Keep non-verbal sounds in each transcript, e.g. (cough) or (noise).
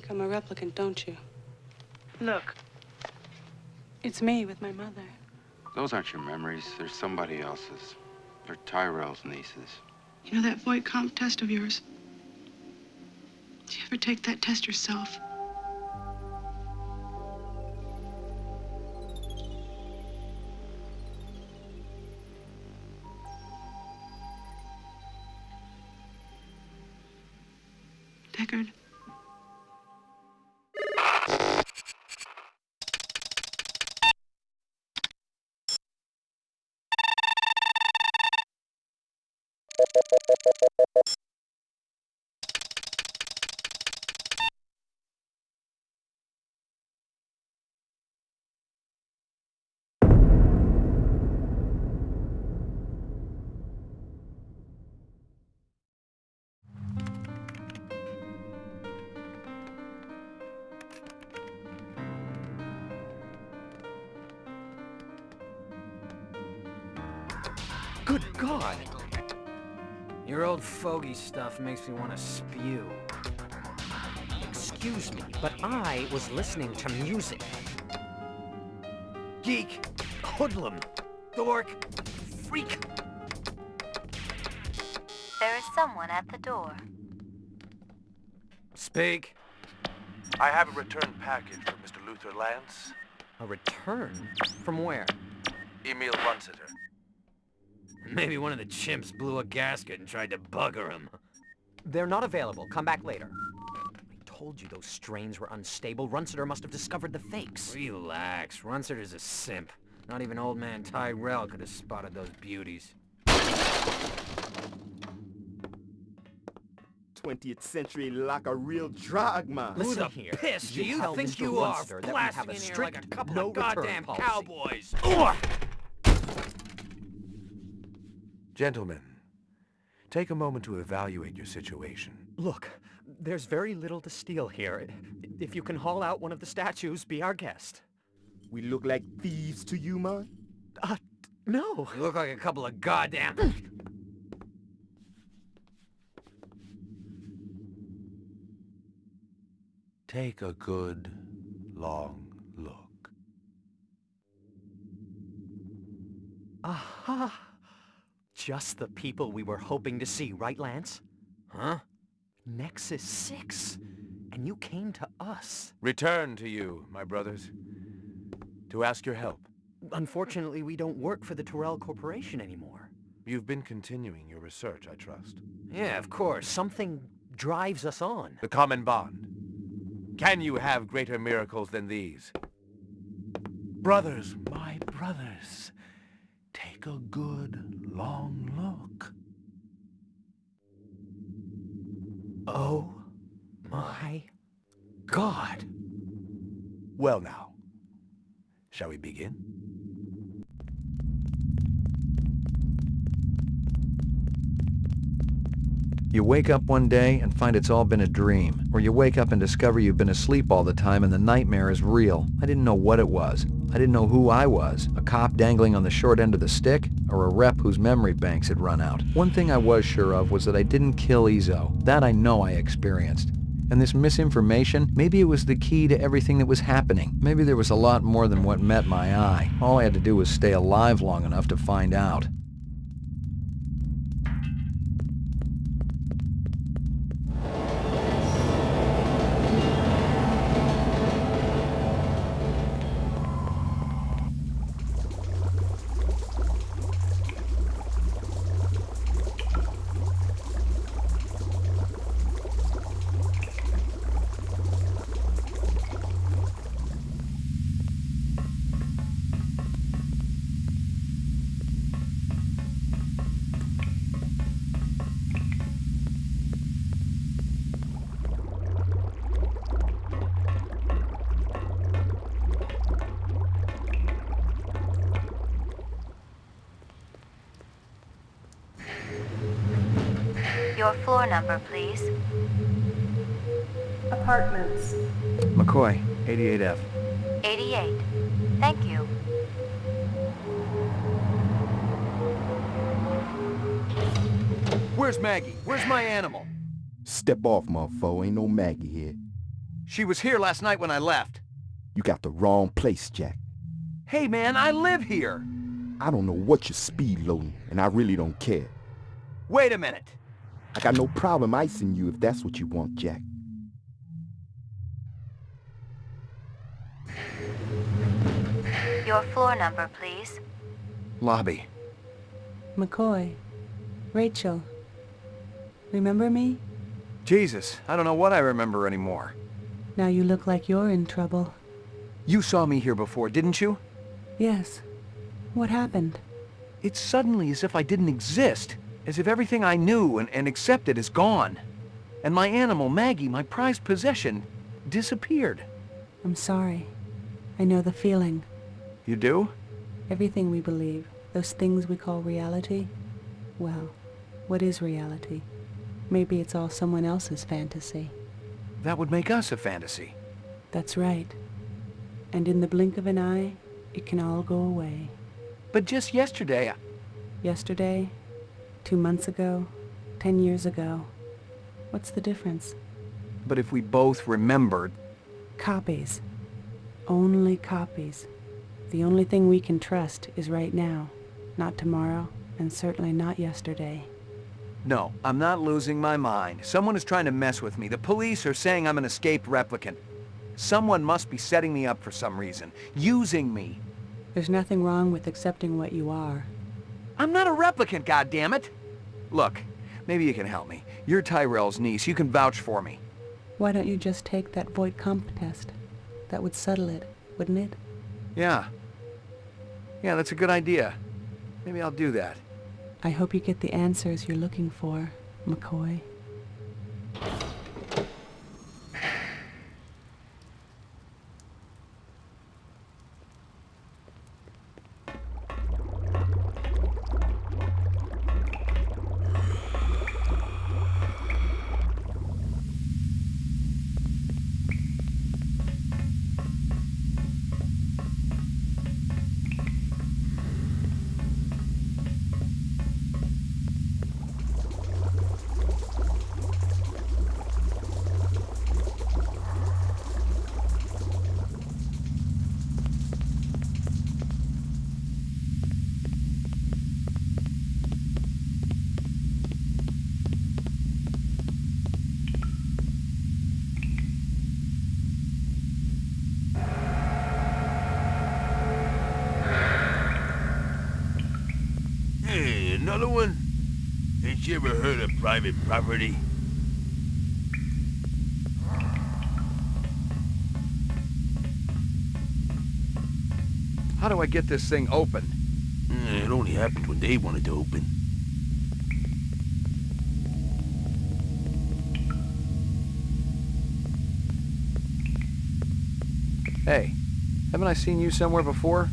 think I'm a replicant, don't you? Look. It's me with my mother. Those aren't your memories. They're somebody else's. They're Tyrell's nieces. You know that Voight-Kampff test of yours? Did you ever take that test yourself? Old fogey stuff makes me want to spew. Excuse me, but I was listening to music. Geek! Hoodlum! Dork! Freak! There is someone at the door. Speak. I have a return package for Mr. Luther Lance. A return? From where? Emil Runciter. Maybe one of the chimps blew a gasket and tried to bugger him. They're not available. Come back later. I told you those strains were unstable. Runciter must have discovered the fakes. Relax. Runciter's a simp. Not even old man Tyrell could have spotted those beauties. 20th century like a real drug man. Who Listen the here. piss do You you tell think Mr. you are, Runciter that we blasting have a in here strict like a couple no of return goddamn policy. cowboys? Gentlemen, take a moment to evaluate your situation. Look, there's very little to steal here. If you can haul out one of the statues, be our guest. We look like thieves to you, man? Uh, no. You look like a couple of goddamn... Take a good, long look. Aha! Just the people we were hoping to see, right, Lance? Huh? Nexus 6. And you came to us. Return to you, my brothers, to ask your help. Unfortunately, we don't work for the Tyrell Corporation anymore. You've been continuing your research, I trust. Yeah, of course. Something drives us on. The common bond. Can you have greater miracles than these? Brothers, my brothers, take a good, long look. Oh my God. Well now, shall we begin? You wake up one day and find it's all been a dream, or you wake up and discover you've been asleep all the time and the nightmare is real. I didn't know what it was. I didn't know who I was, a cop dangling on the short end of the stick, or a rep whose memory banks had run out. One thing I was sure of was that I didn't kill Izo. That I know I experienced. And this misinformation, maybe it was the key to everything that was happening. Maybe there was a lot more than what met my eye. All I had to do was stay alive long enough to find out. Your floor number, please. Apartments. McCoy, 88F. 88. Thank you. Where's Maggie? Where's my animal? Step off, motherfucker. Ain't no Maggie here. She was here last night when I left. You got the wrong place, Jack. Hey man, I live here. I don't know what you're speed loading, and I really don't care. Wait a minute. I got no problem icing you if that's what you want, Jack. Your floor number, please. Lobby. McCoy. Rachel. Remember me? Jesus, I don't know what I remember anymore. Now you look like you're in trouble. You saw me here before, didn't you? Yes. What happened? It's suddenly as if I didn't exist. As if everything I knew and, and accepted is gone. And my animal, Maggie, my prized possession, disappeared. I'm sorry. I know the feeling. You do? Everything we believe, those things we call reality, well, what is reality? Maybe it's all someone else's fantasy. That would make us a fantasy. That's right. And in the blink of an eye, it can all go away. But just yesterday, I... Yesterday, two months ago, ten years ago. What's the difference? But if we both remembered... Copies. Only copies. The only thing we can trust is right now, not tomorrow, and certainly not yesterday. No, I'm not losing my mind. Someone is trying to mess with me. The police are saying I'm an escaped replicant. Someone must be setting me up for some reason, using me. There's nothing wrong with accepting what you are. I'm not a replicant, goddammit! Look, maybe you can help me. You're Tyrell's niece. You can vouch for me. Why don't you just take that Voight-Kampff test? That would settle it, wouldn't it? Yeah. Yeah, that's a good idea. Maybe I'll do that. I hope you get the answers you're looking for, McCoy. Another one? Ain't you ever heard of private property? How do I get this thing open? Eh, It only happened when they wanted to open. Hey, haven't I seen you somewhere before?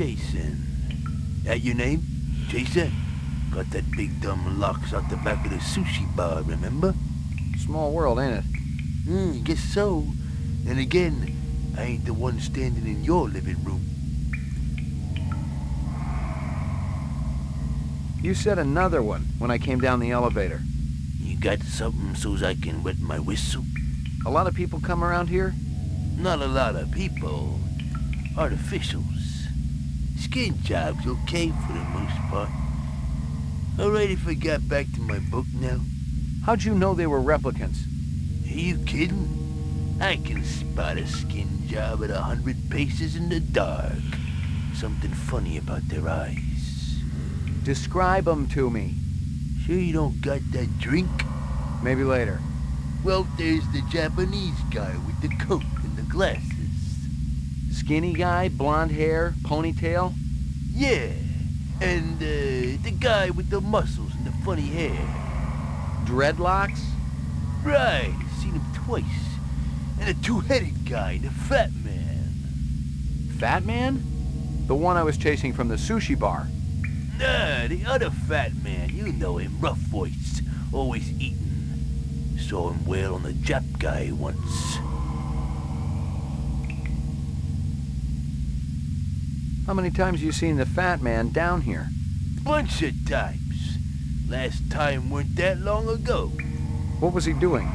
Chasing. That your name? Jason? Got that big dumb locks out the back of the sushi bar, remember? Small world, ain't it? Hmm, guess so. And again, I ain't the one standing in your living room. You said another one when I came down the elevator. You got something so's I can wet my whistle? A lot of people come around here? Not a lot of people. Artificials. Skin jobs okay for the most part. Alright if I got back to my book now? How'd you know they were replicants? Are you kidding? I can spot a skin job at a hundred paces in the dark. Something funny about their eyes. Describe them to me. Sure you don't got that drink? Maybe later. Well, there's the Japanese guy with the coat and the glasses. Skinny guy, blonde hair, ponytail? Yeah, and uh, the guy with the muscles and the funny hair. Dreadlocks? Right, seen him twice. And a two-headed guy, the fat man. Fat man? The one I was chasing from the sushi bar. Nah, the other fat man, you know him, rough voice, always eating. Saw him wail on the Jap guy once. How many times you seen the fat man down here? Bunch of times. Last time weren't that long ago. What was he doing?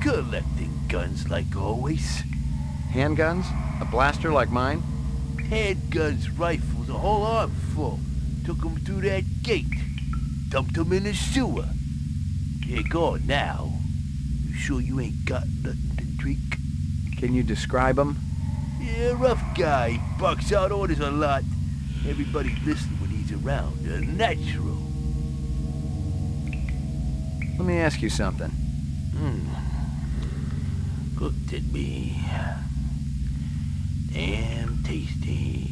Collecting guns like always. Handguns? A blaster like mine? Handguns, rifles, a whole arm full. Took 'em through that gate. Dumped 'em in the sewer. You're gone now. You sure you ain't got nothing to drink? Can you describe him? Yeah, rough guy. Barks out orders a lot. Everybody listens when he's around. A natural. Let me ask you something. Hmm. Looked at me. Damn tasty.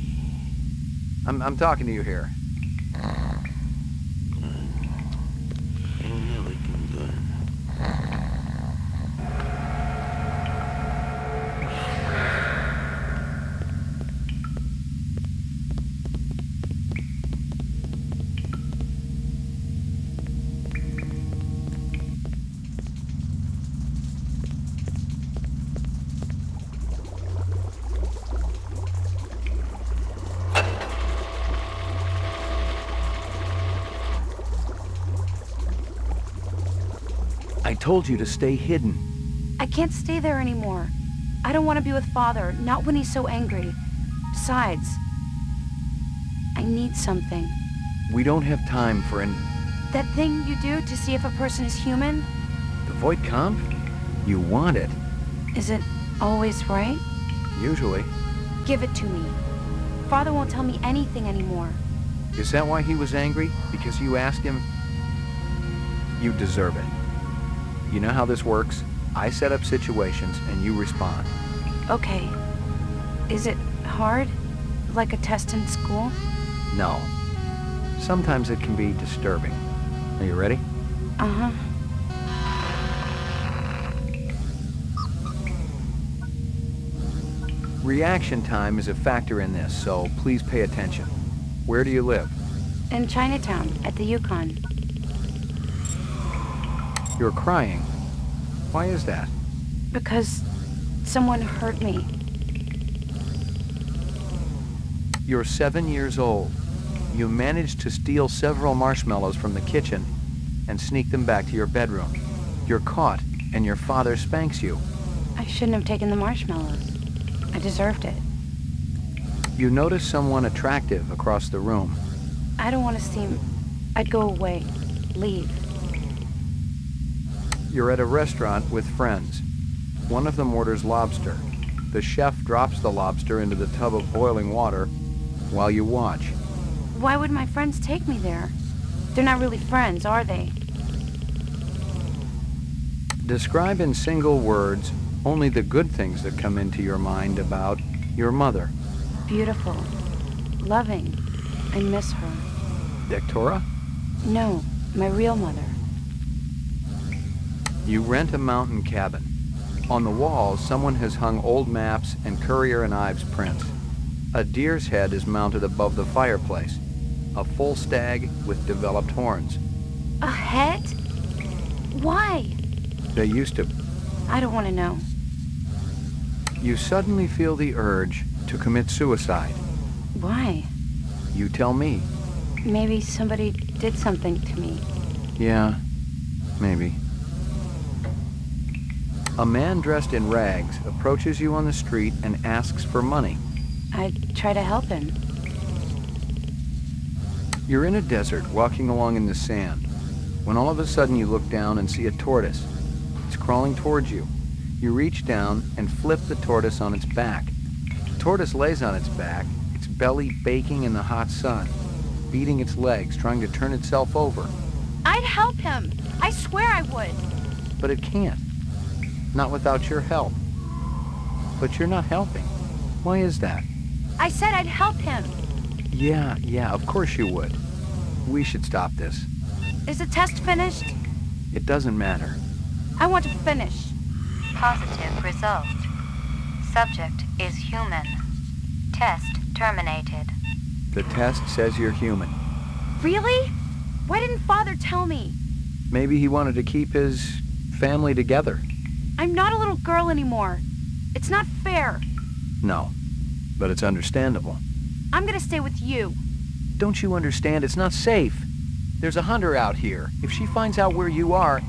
I'm, I'm talking to you here. Ain't told you to stay hidden. I can't stay there anymore. I don't want to be with Father, not when he's so angry. Besides, I need something. We don't have time for an... That thing you do to see if a person is human, The Voight-Kampff? You want it. is it always right? Usually. Give it to me. Father won't tell me anything anymore. Is that why he was angry? Because you asked him? You deserve it. You know how this works? I set up situations and you respond. Okay. Is it hard? Like a test in school? No. Sometimes it can be disturbing. Are you ready? Uh-huh. Reaction time is a factor in this, so please pay attention. Where do you live? In Chinatown, at the Yukon. You're crying. Why is that? Because someone hurt me. You're seven years old. You managed to steal several marshmallows from the kitchen and sneak them back to your bedroom. You're caught, and your father spanks you. I shouldn't have taken the marshmallows. I deserved it. You notice someone attractive across the room. I don't want to seem... I'd go away. Leave. You're at a restaurant with friends. One of them orders lobster. The chef drops the lobster into the tub of boiling water while you watch. Why would my friends take me there? They're not really friends, are they? Describe in single words only the good things that come into your mind about your mother. Beautiful. Loving. I miss her. Dektora? No, my real mother. You rent a mountain cabin. On the walls, someone has hung old maps and Currier and Ives prints. A deer's head is mounted above the fireplace. A full stag with developed horns. A head? Why? They used to. I don't want to know. You suddenly feel the urge to commit suicide. Why? You tell me. Maybe somebody did something to me. Yeah, maybe. A man dressed in rags approaches you on the street and asks for money. I try to help him. You're in a desert, walking along in the sand, when all of a sudden you look down and see a tortoise. It's crawling towards you. You reach down and flip the tortoise on its back. The tortoise lays on its back, its belly baking in the hot sun, beating its legs, trying to turn itself over. I'd help him. I swear I would. But it can't. Not without your help. But you're not helping. Why is that? I said I'd help him. Yeah, yeah, of course you would. We should stop this. Is the test finished? It doesn't matter. I want to finish. Positive result. Subject is human. Test terminated. The test says you're human. Really? Why didn't Father tell me? Maybe he wanted to keep his family together. I'm not a little girl anymore. It's not fair. No, but it's understandable. I'm gonna stay with you. Don't you understand? It's not safe. There's a hunter out here. If she finds out where you are,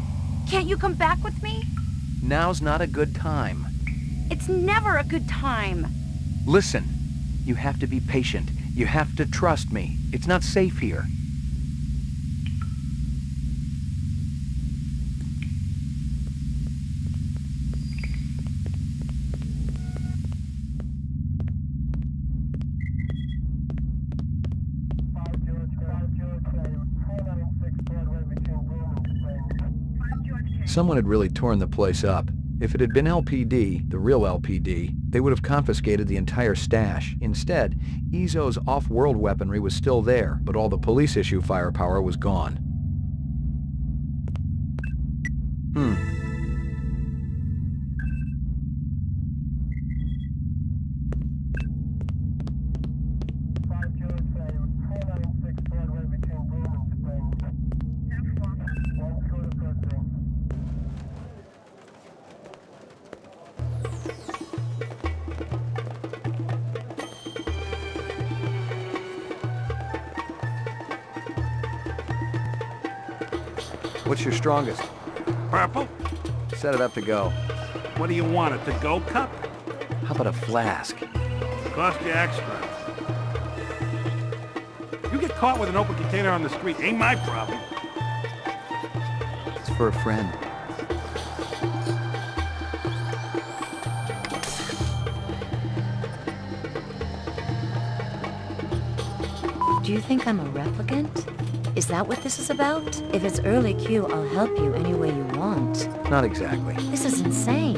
Can't you come back with me? now's not a good time. It's never a good time. Listen, you have to be patient. You have to trust me. It's not safe here. Someone had really torn the place up. If it had been LPD, the real LPD, they would have confiscated the entire stash. Instead, Izo's off-world weaponry was still there, but all the police issue firepower was gone. What's your strongest? Purple? Set it up to go. What do you want, a to-go cup? How about a flask? Cost you extra. You get caught with an open container on the street, ain't my problem. It's for a friend. Do you think I'm a replicant? Is that what this is about? If it's early Q, I'll help you any way you want. Not exactly. This is insane.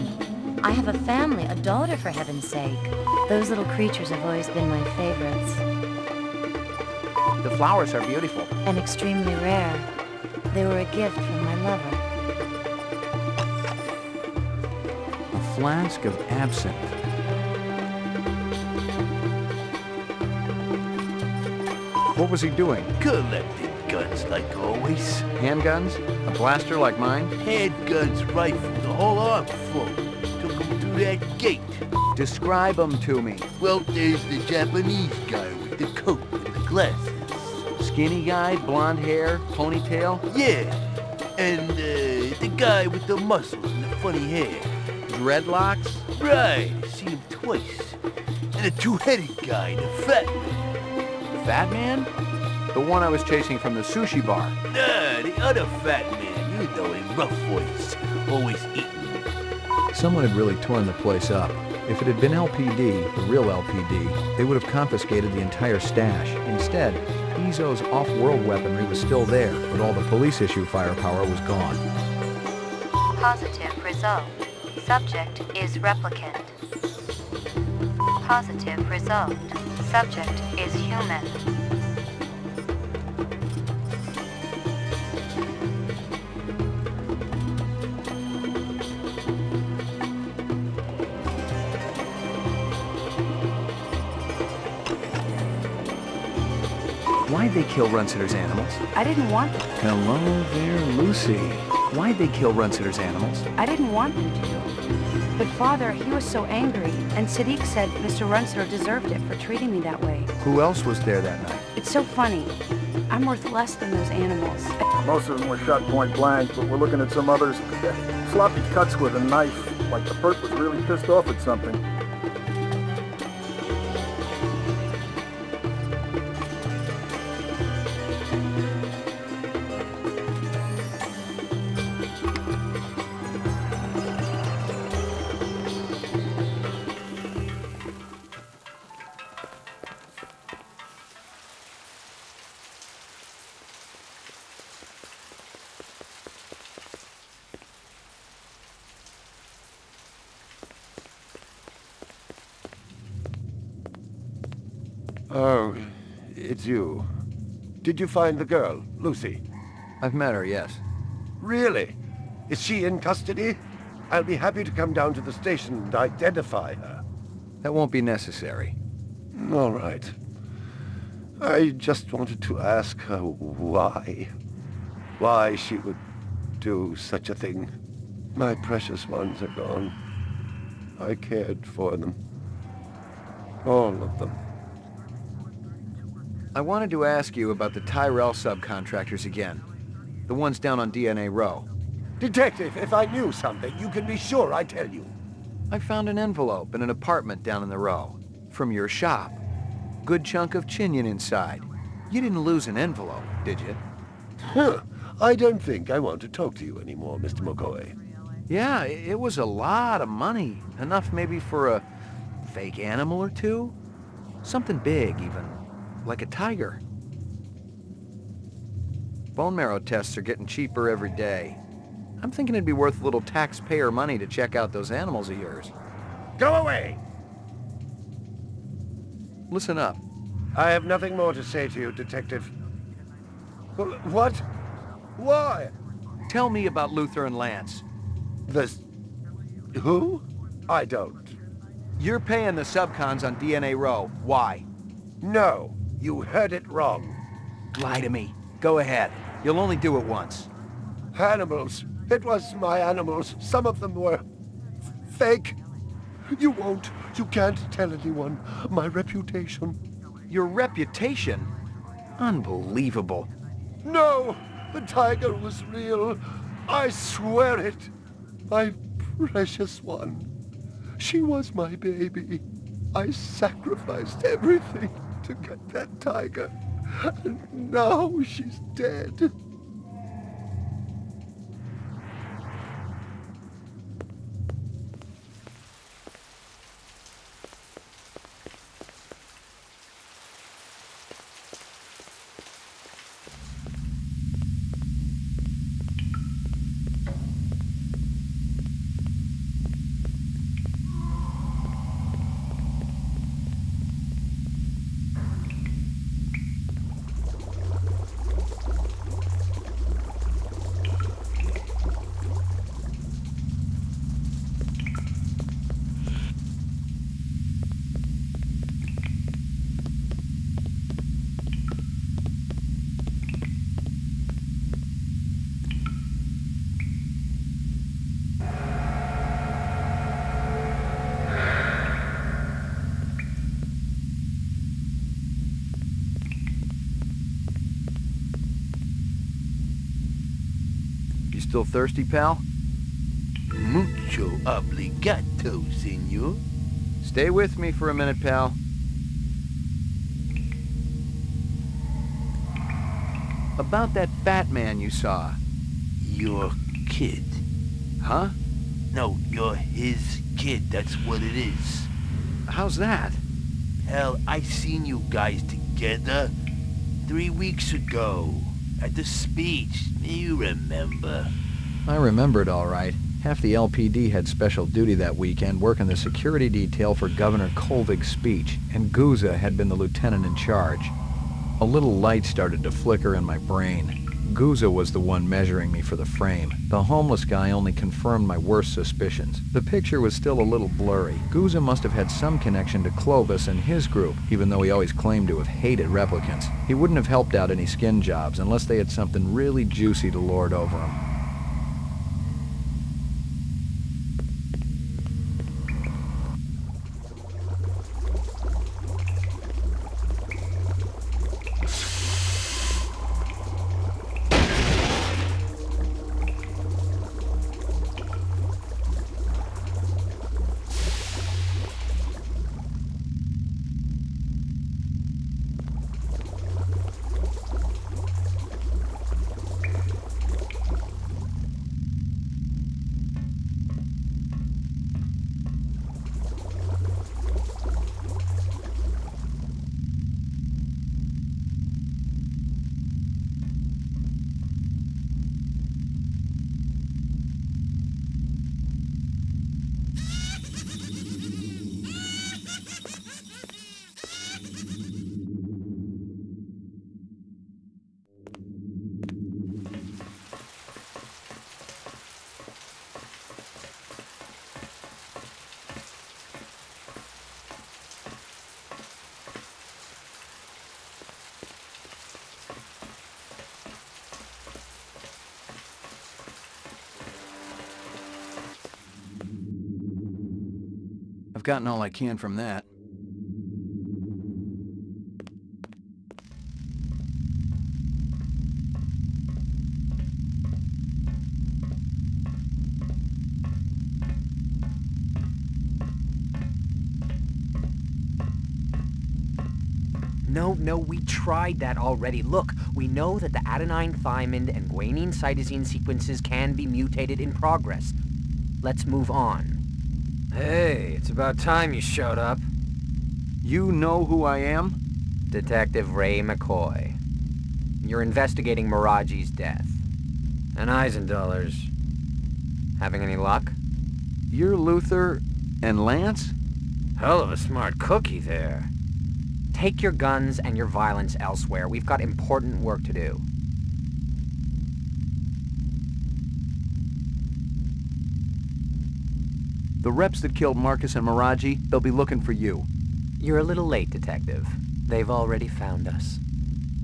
I have a family, a daughter for heaven's sake. Those little creatures have always been my favorites. The flowers are beautiful. And extremely rare. They were a gift from my lover. A flask of absinthe. What was he doing? Collecting guns like always. Handguns? A blaster like mine? Handguns, rifles, the whole arm full. Took him through that gate. Describe them to me. Well, there's the Japanese guy with the coat and the glasses. Skinny guy, blonde hair, ponytail? Yeah. And uh, the guy with the muscles and the funny hair. Dreadlocks? Right, seen him twice. And a two-headed guy, the fat man. Fat man? The one I was chasing from the sushi bar. Nah, the other fat man, you know him, rough voice, always eating. Someone had really torn the place up. If it had been LPD, the real LPD, they would have confiscated the entire stash. Instead, Izo's off-world weaponry was still there, but all the police issue firepower was gone. Positive result. Subject is replicant. Positive result. Subject is human. Why'd they kill Runciter's animals? I didn't want them. Hello there, Lucy. Why'd they kill Runciter's animals? I didn't want them to. But father, he was so angry, and Sadik said Mr. Runciter deserved it for treating me that way. Who else was there that night? It's so funny. I'm worth less than those animals. Most of them were shot point blank, but we're looking at some others. Sloppy cuts with a knife, like the perp was really pissed off at something. Did you find the girl, Lucy? I've met her, yes. Really? Is she in custody? I'll be happy to come down to the station and identify her. That won't be necessary. All right. I just wanted to ask her why. Why she would do such a thing. My precious ones are gone. I cared for them. All of them. I wanted to ask you about the Tyrell subcontractors again. The ones down on DNA Row. Detective, if I knew something, you can be sure I'd tell you. I found an envelope in an apartment down in the row. From your shop. Good chunk of chinyen inside. You didn't lose an envelope, did you? Huh. I don't think I want to talk to you anymore, Mr. McCoy. Yeah, it was a lot of money. Enough maybe for a fake animal or two? Something big, even. Like a tiger. Bone marrow tests are getting cheaper every day. I'm thinking it'd be worth a little taxpayer money to check out those animals of yours. Go away! Listen up. I have nothing more to say to you, Detective. What? Why? Tell me about Luther and Lance. The... Who? I don't. You're paying the subcons on DNA Row. Why? No. You heard it wrong. Lie to me. Go ahead. You'll only do it once. Animals. It was my animals. Some of them were... fake. You won't. You can't tell anyone. My reputation. Your reputation? Unbelievable. No! The tiger was real. I swear it. My precious one. She was my baby. I sacrificed everything to get that tiger. And now she's dead. Still thirsty, pal? Mucho obligato, senor. Stay with me for a minute, pal. About that fat man you saw. Your kid. Huh? No, you're his kid. That's what it is. How's that? Hell, I seen you guys together three weeks ago at the speech. You remember? I remembered all right. Half the LPD had special duty that weekend working the security detail for Governor Kolvig's speech, and Guzza had been the lieutenant in charge. A little light started to flicker in my brain. Guzza was the one measuring me for the frame. The homeless guy only confirmed my worst suspicions. The picture was still a little blurry. Guzza must have had some connection to Clovis and his group, even though he always claimed to have hated replicants. He wouldn't have helped out any skin jobs unless they had something really juicy to lord over him. gotten all I can from that. No, no, we tried that already. Look, we know that the adenine, thymine, and guanine cytosine sequences can be mutated in progress. Let's move on. Hey, it's about time you showed up. You know who I am? Detective Ray McCoy. You're investigating Moraji's death. And Eisenduller's. Having any luck? You're Luther and Lance? Hell of a smart cookie there. Take your guns and your violence elsewhere. We've got important work to do. The reps that killed Marcus and Moraji, they'll be looking for you. You're a little late, Detective. They've already found us.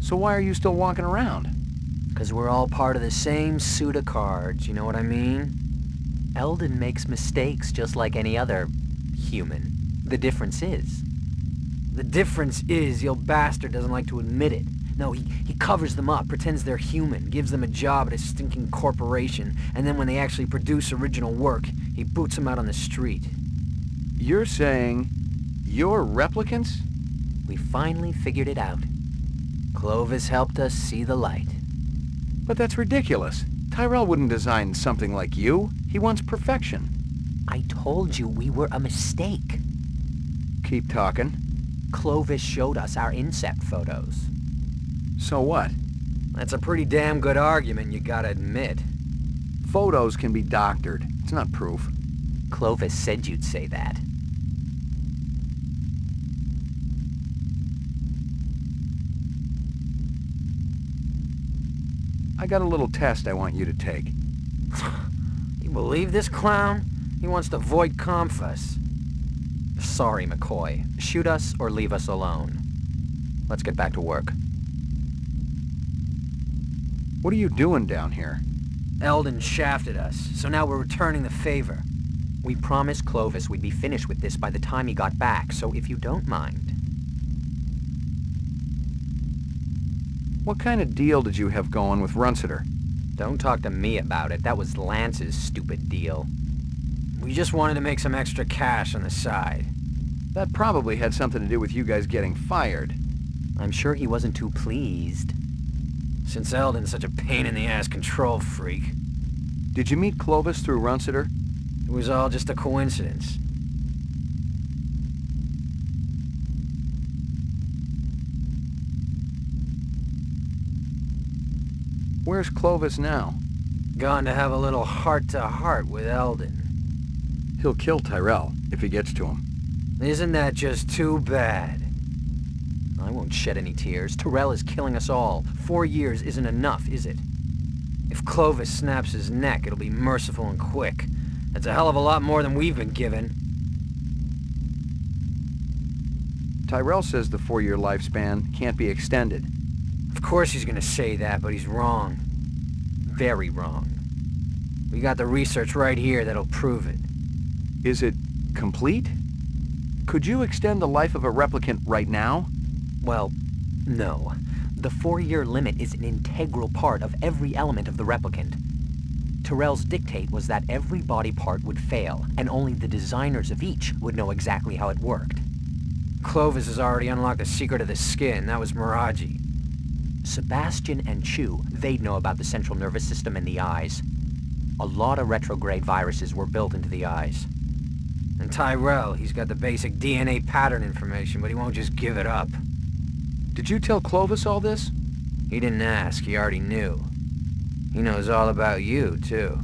So why are you still walking around? Because we're all part of the same suit of cards, you know what I mean? Eldon makes mistakes just like any other human. The difference is... The difference is your bastard doesn't like to admit it. No, he, he covers them up, pretends they're human, gives them a job at a stinking corporation, and then when they actually produce original work, he boots them out on the street. You're saying you're replicants? We finally figured it out. Clovis helped us see the light. But that's ridiculous. Tyrell wouldn't design something like you. He wants perfection. I told you we were a mistake. Keep talking. Clovis showed us our incept photos. So what? That's a pretty damn good argument, you gotta admit. Photos can be doctored. It's not proof. Clovis said you'd say that. I got a little test I want you to take. (laughs) you believe this clown? He wants to Voight-Kampff us. Sorry, McCoy. Shoot us or leave us alone. Let's get back to work. What are you doing down here? Eldon shafted us, so now we're returning the favor. We promised Clovis we'd be finished with this by the time he got back, so if you don't mind... What kind of deal did you have going with Runciter? Don't talk to me about it. That was Lance's stupid deal. We just wanted to make some extra cash on the side. That probably had something to do with you guys getting fired. I'm sure he wasn't too pleased. Since Eldon's such a pain-in-the-ass control freak. Did you meet Clovis through Runciter? It was all just a coincidence. Where's Clovis now? Gone to have a little heart-to-heart -heart with Eldon. He'll kill Tyrell, if he gets to him. Isn't that just too bad? I won't shed any tears. Tyrell is killing us all. Four years isn't enough, is it? If Clovis snaps his neck, it'll be merciful and quick. That's a hell of a lot more than we've been given. Tyrell says the four-year lifespan can't be extended. Of course he's gonna say that, but he's wrong. Very wrong. We got the research right here that'll prove it. Is it complete? Could you extend the life of a replicant right now? Well, no. The four-year limit is an integral part of every element of the replicant. Tyrell's dictate was that every body part would fail, and only the designers of each would know exactly how it worked. Clovis has already unlocked the secret of the skin. That was Moraji. Sebastian and Chew, they'd know about the central nervous system and the eyes. A lot of retrograde viruses were built into the eyes. And Tyrell, he's got the basic DNA pattern information, but he won't just give it up. Did you tell Clovis all this? He didn't ask, he already knew. He knows all about you, too.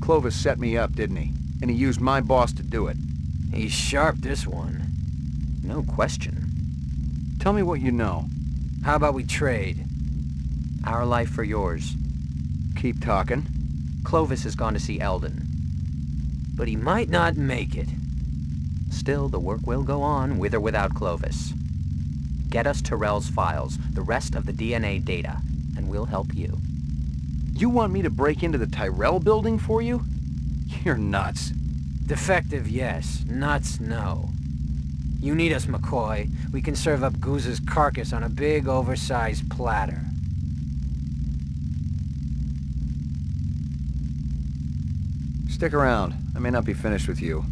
Clovis set me up, didn't he? And he used my boss to do it. He's sharp, this one. No question. Tell me what you know. How about we trade? Our life for yours. Keep talking. Clovis has gone to see Eldon. But he might not make it. Still, the work will go on, with or without Clovis. Get us Tyrell's files, the rest of the DNA data, and we'll help you. You want me to break into the Tyrell building for you? You're nuts. Defective, yes. Nuts, no. You need us, McCoy. We can serve up Guzza's carcass on a big, oversized platter. Stick around. I may not be finished with you.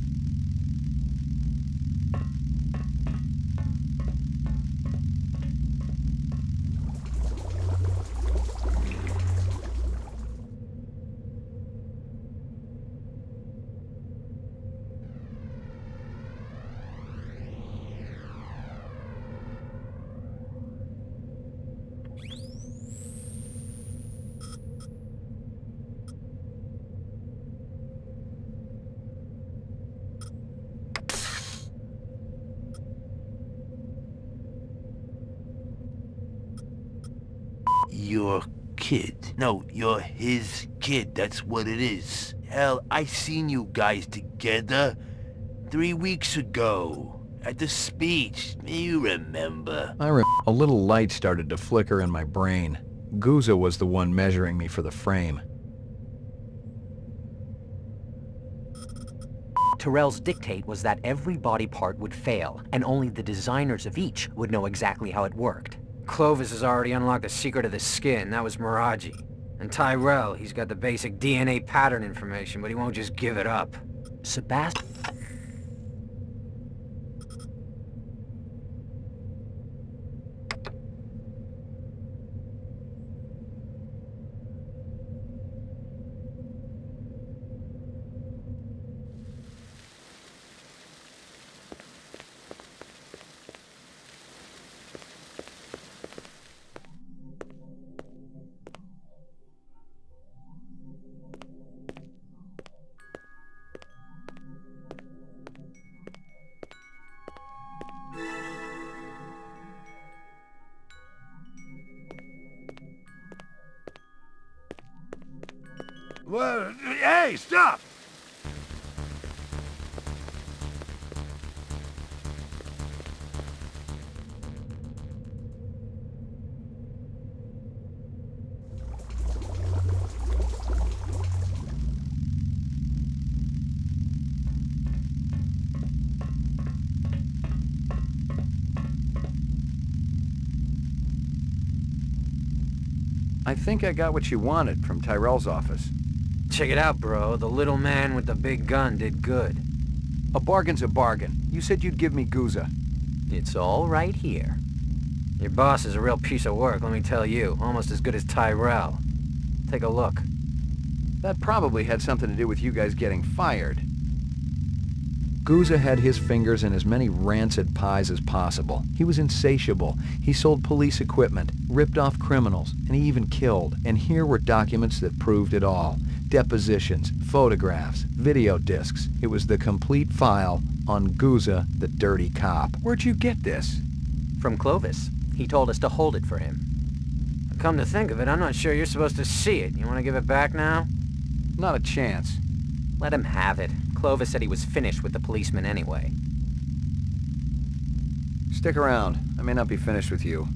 No, you're his kid. That's what it is. Hell, I seen you guys together three weeks ago at the speech. You remember? I rem a little light started to flicker in my brain. Guzza was the one measuring me for the frame. Tyrell's dictate was that every body part would fail, and only the designers of each would know exactly how it worked. Clovis has already unlocked the secret of the skin. That was Moraji. And Tyrell, he's got the basic DNA pattern information, but he won't just give it up. Sebastian... Well, hey, stop! I think I got what you wanted from Tyrell's office. Check it out, bro. The little man with the big gun did good. A bargain's a bargain. You said you'd give me Guzza. It's all right here. Your boss is a real piece of work, let me tell you. Almost as good as Tyrell. Take a look. That probably had something to do with you guys getting fired. Guzza had his fingers in as many rancid pies as possible. He was insatiable. He sold police equipment, ripped off criminals, and he even killed. And here were documents that proved it all. Depositions, photographs, video discs. It was the complete file on Guzza, the dirty cop. Where'd you get this? From Clovis. He told us to hold it for him. Come to think of it, I'm not sure you're supposed to see it. You want to give it back now? Not a chance. Let him have it. Clovis said he was finished with the policeman anyway. Stick around. I may not be finished with you.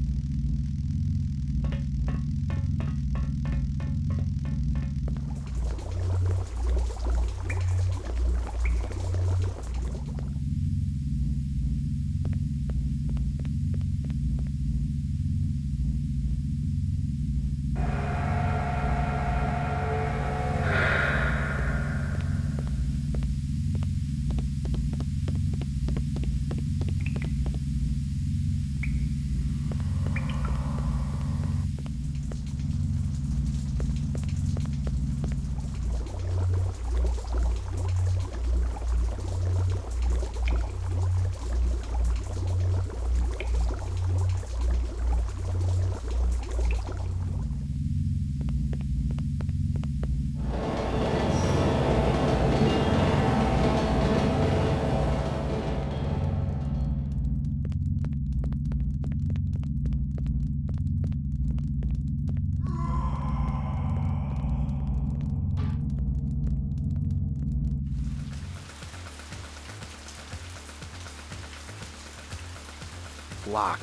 Locked.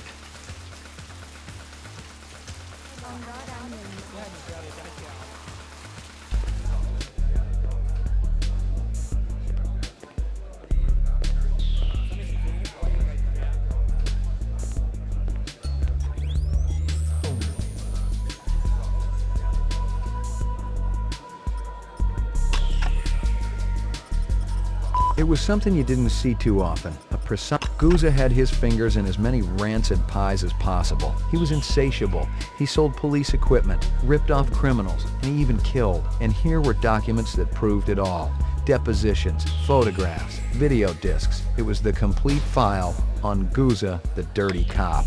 It was something you didn't see too often. A precise... Guzza had his fingers in as many rancid pies as possible. He was insatiable. He sold police equipment, ripped off criminals, and he even killed. And here were documents that proved it all. Depositions, photographs, video discs. It was the complete file on Guzza, the dirty cop.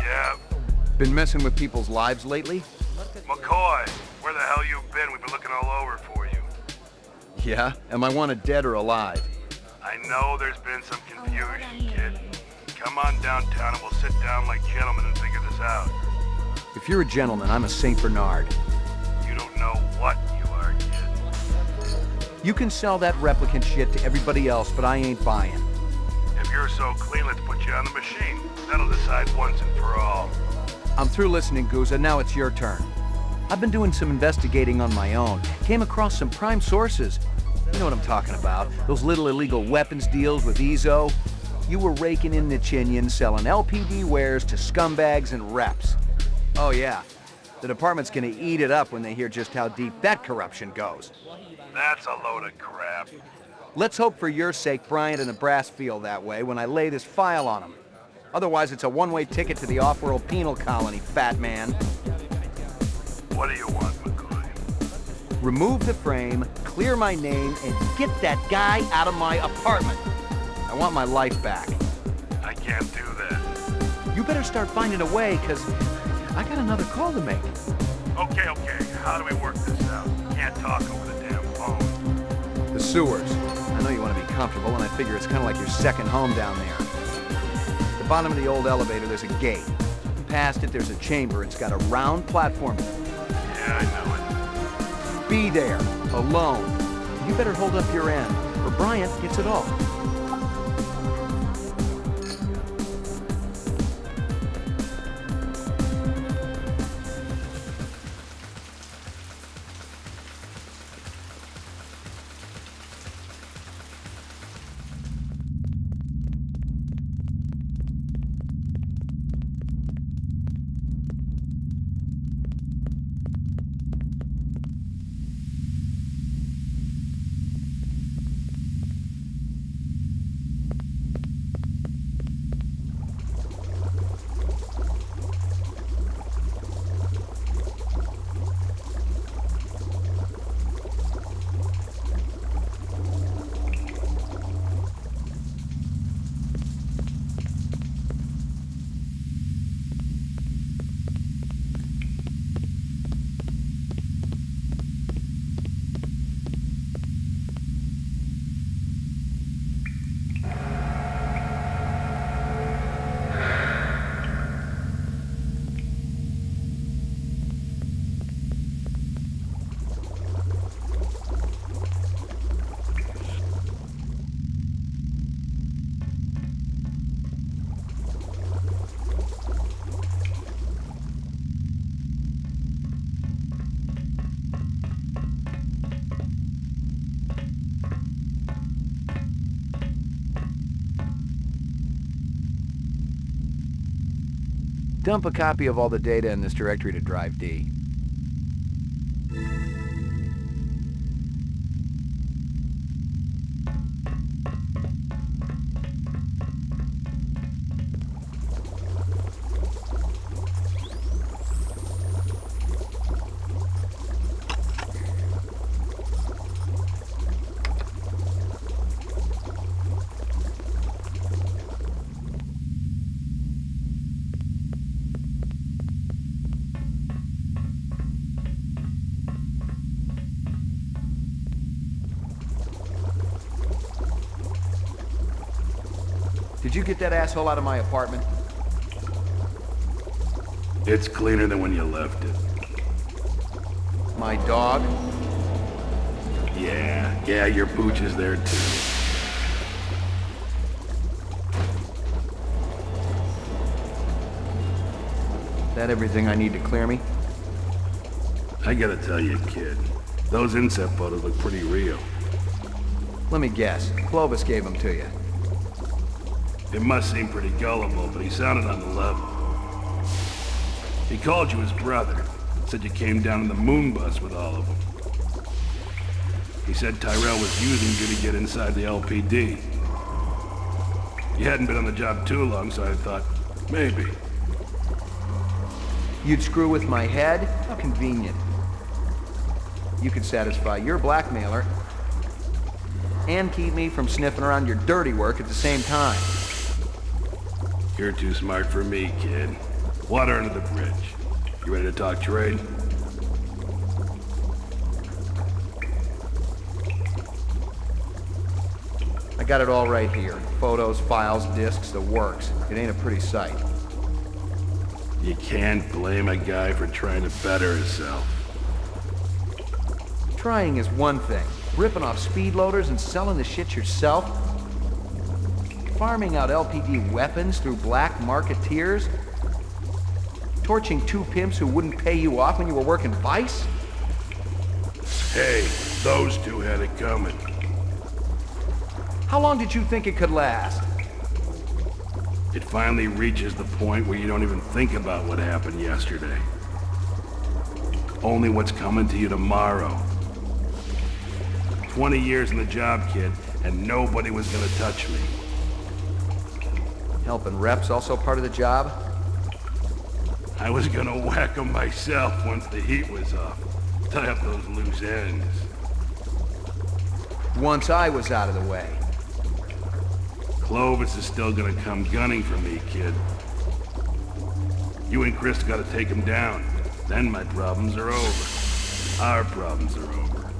Yeah, Been messing with people's lives lately? McCoy, Yeah? Am I wanted dead or alive? I know there's been some confusion, kid. Come on downtown and we'll sit down like gentlemen and figure this out. If you're a gentleman, I'm a St. Bernard. You don't know what you are, kid. You can sell that replicant shit to everybody else, but I ain't buying. If you're so clean, let's put you on the machine. That'll decide once and for all. I'm through listening, Guzza. Now it's your turn. I've been doing some investigating on my own. Came across some prime sources. You know what I'm talking about. Those little illegal weapons deals with Izo. You were raking in Nichinyan, selling LPD wares to scumbags and reps. Oh yeah, the department's gonna eat it up when they hear just how deep that corruption goes. That's a load of crap. Let's hope for your sake Bryant and the brass feel that way when I lay this file on them. Otherwise, it's a one-way ticket to the off-world penal colony, fat man. What do you want, McCoy? Remove the frame, clear my name, and get that guy out of my apartment. I want my life back. I can't do that. You better start finding a way, because I got another call to make. Okay, okay. How do we work this out? Can't talk over the damn phone. The sewers. I know you want to be comfortable, and I figure it's kind of like your second home down there. At the bottom of the old elevator, there's a gate. Past it, there's a chamber. It's got a round platform. Yeah, I know it. Be there, alone. You better hold up your end, or Bryant gets it all. Dump a copy of all the data in this directory to Drive D. Did you get that asshole out of my apartment? It's cleaner than when you left it. My dog? Yeah, yeah, your pooch is there too. That everything I need to clear me? I gotta tell you, kid, those incept photos look pretty real. Let me guess. Clovis gave them to you. It must seem pretty gullible, but he sounded on the level. He called you his brother. Said you came down in the moon bus with all of them. He said Tyrell was using you to get inside the LPD. You hadn't been on the job too long, so I thought, maybe. You'd screw with my head? How convenient. You could satisfy your blackmailer and keep me from sniffing around your dirty work at the same time. You're too smart for me, kid. Water under the bridge. You ready to talk trade? I got it all right here. Photos, files, discs, the works. It ain't a pretty sight. You can't blame a guy for trying to better himself. Trying is one thing. Ripping off speed loaders and selling the shit yourself? Farming out LPD weapons through black marketeers? Torching two pimps who wouldn't pay you off when you were working Vice? Hey, those two had it coming. How long did you think it could last? It finally reaches the point where you don't even think about what happened yesterday. Only what's coming to you tomorrow. 20 years in the job, kid, and nobody was gonna touch me. Helping reps also part of the job? I was gonna whack whack 'em myself once the heat was off. Tie up those loose ends. Once I was out of the way. Clovis is still gonna come gunning for me, kid. You and Chris gotta take him down. Then my problems are over. Our problems are over.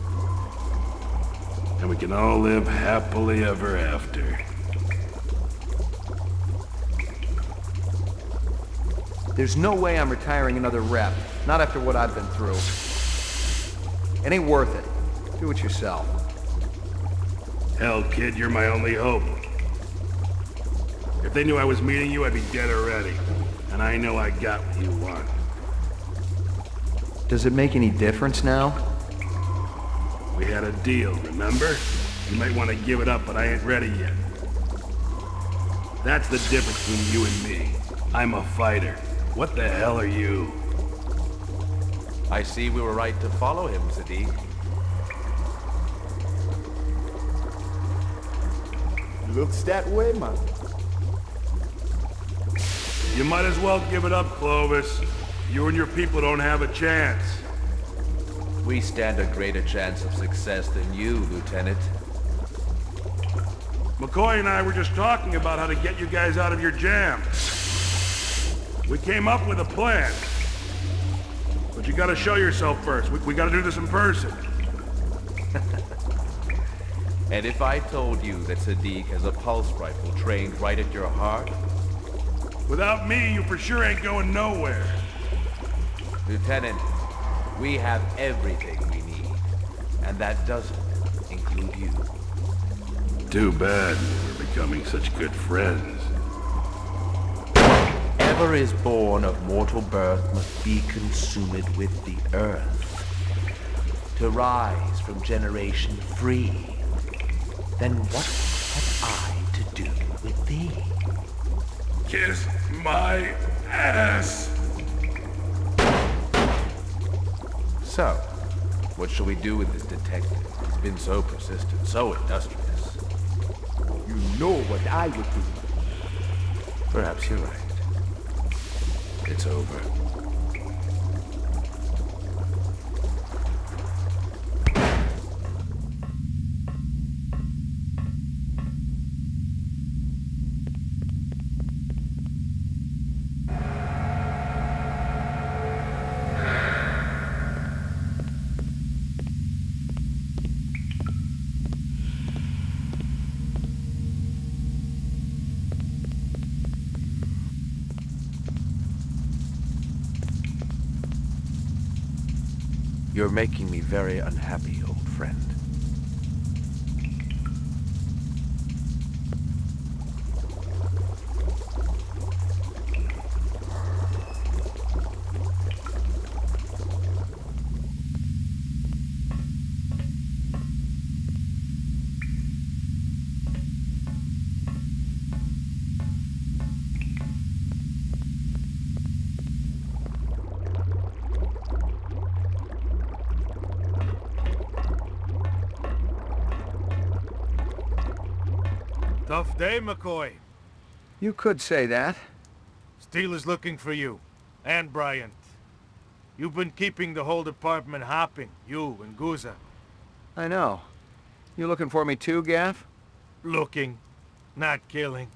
And we can all live happily ever after. There's no way I'm retiring another rep. Not after what I've been through. It ain't worth it. Do it yourself. Hell, kid, you're my only hope. If they knew I was meeting you, I'd be dead already. And I know I got what you want. Does it make any difference now? We had a deal, remember? You might want to give it up, but I ain't ready yet. That's the difference between you and me. I'm a fighter. What the hell are you? I see we were right to follow him, Sadik. Looks that way, man. You might as well give it up, Clovis. You and your people don't have a chance. We stand a greater chance of success than you, Lieutenant. McCoy and I were just talking about how to get you guys out of your jam. We came up with a plan. But you gotta show yourself first. We, we gotta do this in person. (laughs) And if I told you that Sadik has a pulse rifle trained right at your heart? Without me, you for sure ain't going nowhere. Lieutenant, we have everything we need. And that doesn't include you. Too bad we're becoming such good friends. Whatever is born of mortal birth must be consumed with the earth. To rise from generation free. Then what have I to do with thee? Kiss my ass! So, what shall we do with this detective? He's been so persistent, so industrious. You know what I would do. Perhaps you're right. It's over. Making me very unhappy, Tough day, McCoy. You could say that. Steele is looking for you. And Bryant. You've been keeping the whole department hopping, you and Guzza. I know. You looking for me too, Gaff? Looking, not killing.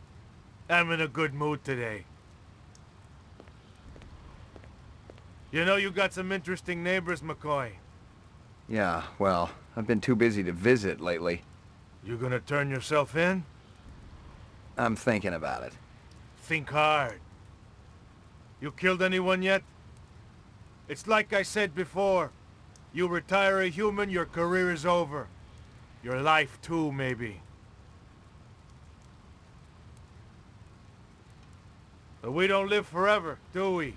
I'm in a good mood today. You know you got some interesting neighbors, McCoy. Yeah, well, I've been too busy to visit lately. You gonna turn yourself in? I'm thinking about it. Think hard. You killed anyone yet? It's like I said before. You retire a human, your career is over. Your life too, maybe. But we don't live forever, do we?